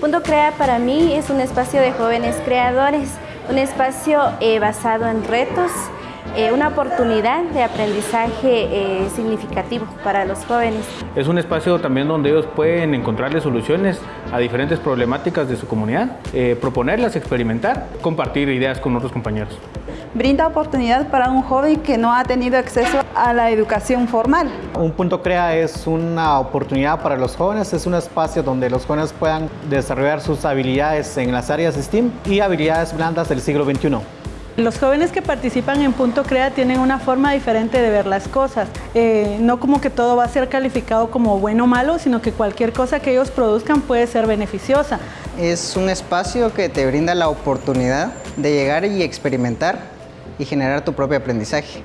Punto Crea para mí es un espacio de jóvenes creadores, un espacio eh, basado en retos, eh, una oportunidad de aprendizaje eh, significativo para los jóvenes. Es un espacio también donde ellos pueden encontrarle soluciones a diferentes problemáticas de su comunidad, proponerlas, experimentar, compartir ideas con otros compañeros brinda oportunidad para un joven que no ha tenido acceso a la educación formal. Un punto CREA es una oportunidad para los jóvenes, es un espacio donde los jóvenes puedan desarrollar sus habilidades en las áreas STEAM y habilidades blandas del siglo XXI. Los jóvenes que participan en Punto Crea tienen una forma diferente de ver las cosas. Eh, no como que todo va a ser calificado como bueno o malo, sino que cualquier cosa que ellos produzcan puede ser beneficiosa. Es un espacio que te brinda la oportunidad de llegar y experimentar y generar tu propio aprendizaje.